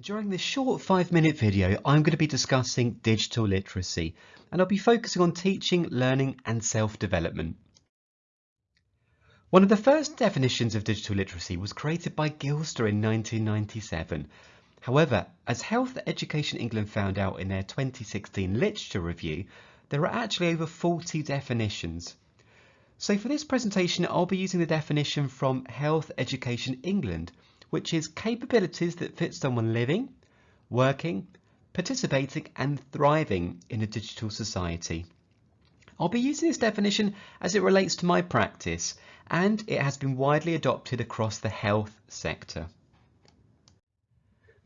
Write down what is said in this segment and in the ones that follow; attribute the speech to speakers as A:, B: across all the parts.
A: During this short five minute video, I'm going to be discussing digital literacy and I'll be focusing on teaching, learning and self-development. One of the first definitions of digital literacy was created by Gilster in 1997. However, as Health Education England found out in their 2016 literature review, there are actually over 40 definitions. So for this presentation, I'll be using the definition from Health Education England, which is capabilities that fit someone living, working, participating and thriving in a digital society. I'll be using this definition as it relates to my practice and it has been widely adopted across the health sector.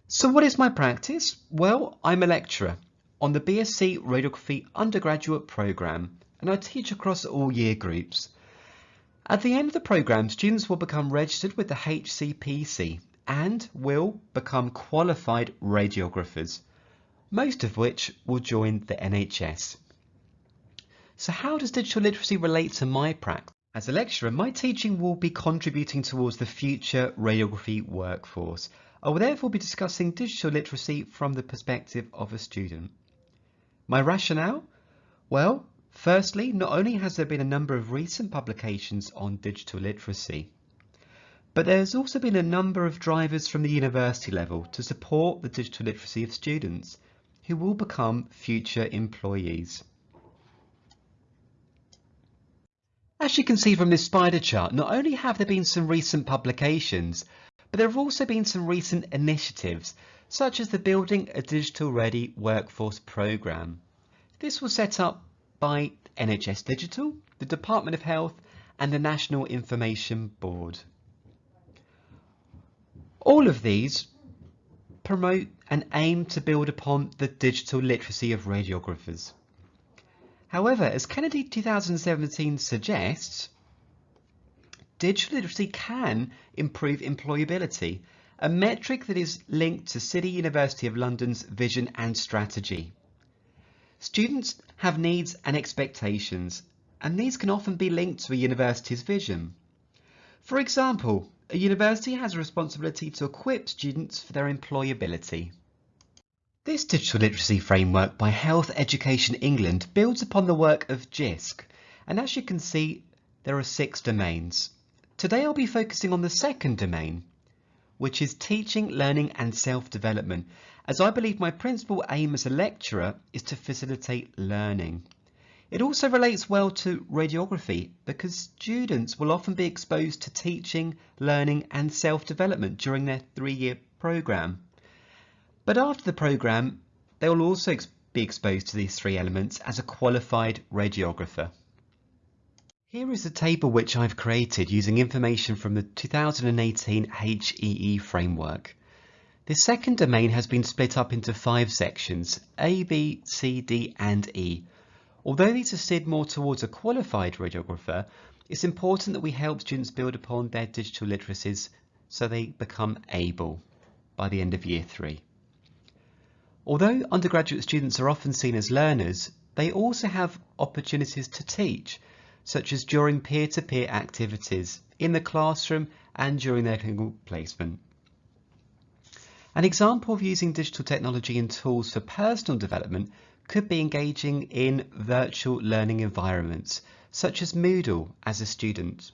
A: So what is my practice? Well, I'm a lecturer on the BSc Radiography undergraduate programme and I teach across all year groups. At the end of the programme, students will become registered with the HCPC and will become qualified radiographers, most of which will join the NHS. So how does digital literacy relate to my practice? As a lecturer, my teaching will be contributing towards the future radiography workforce. I will therefore be discussing digital literacy from the perspective of a student. My rationale? Well, Firstly, not only has there been a number of recent publications on digital literacy, but there's also been a number of drivers from the university level to support the digital literacy of students who will become future employees. As you can see from this spider chart, not only have there been some recent publications, but there have also been some recent initiatives, such as the Building a Digital Ready Workforce Programme. This was set up by NHS Digital, the Department of Health and the National Information Board. All of these promote and aim to build upon the digital literacy of radiographers. However, as Kennedy 2017 suggests, digital literacy can improve employability, a metric that is linked to City University of London's vision and strategy. Students have needs and expectations, and these can often be linked to a university's vision. For example, a university has a responsibility to equip students for their employability. This digital literacy framework by Health Education England builds upon the work of JISC, and as you can see, there are six domains. Today I'll be focusing on the second domain, which is teaching, learning and self-development, as I believe my principal aim as a lecturer is to facilitate learning. It also relates well to radiography because students will often be exposed to teaching, learning and self-development during their three-year programme. But after the programme, they will also be exposed to these three elements as a qualified radiographer. Here is a table which I've created using information from the 2018 HEE framework. The second domain has been split up into five sections, A, B, C, D and E. Although these are steered more towards a qualified radiographer, it's important that we help students build upon their digital literacies so they become able by the end of year three. Although undergraduate students are often seen as learners, they also have opportunities to teach, such as during peer-to-peer -peer activities, in the classroom and during their clinical placement. An example of using digital technology and tools for personal development could be engaging in virtual learning environments, such as Moodle as a student.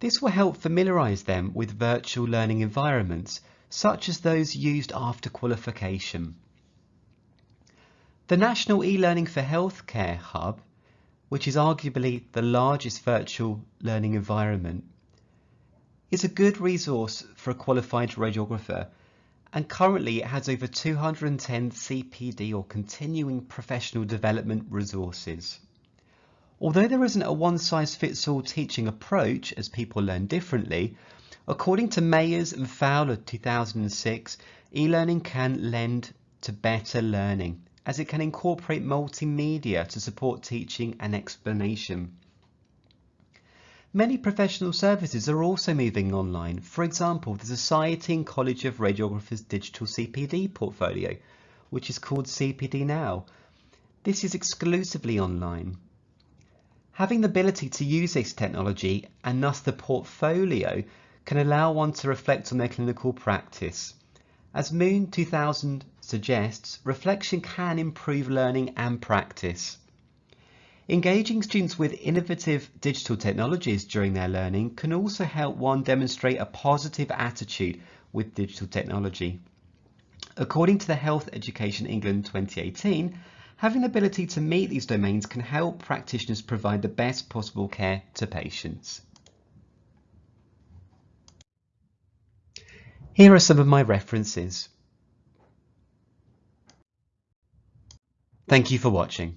A: This will help familiarise them with virtual learning environments, such as those used after qualification. The National e-Learning for Healthcare Hub, which is arguably the largest virtual learning environment, is a good resource for a qualified radiographer and currently it has over 210 CPD or continuing professional development resources. Although there isn't a one-size-fits-all teaching approach as people learn differently, according to Mayes and Fowler 2006, e-learning can lend to better learning as it can incorporate multimedia to support teaching and explanation. Many professional services are also moving online. For example, the Society and College of Radiographers digital CPD portfolio, which is called CPD Now. This is exclusively online. Having the ability to use this technology and thus the portfolio can allow one to reflect on their clinical practice As Moon 2000 suggests, reflection can improve learning and practice. Engaging students with innovative digital technologies during their learning can also help one demonstrate a positive attitude with digital technology. According to the Health Education England 2018, having the ability to meet these domains can help practitioners provide the best possible care to patients. Here are some of my references. Thank you for watching.